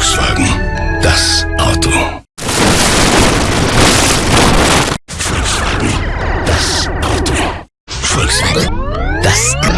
Volkswagen. Das Auto. Volkswagen. Das Auto. Volkswagen. Das Auto.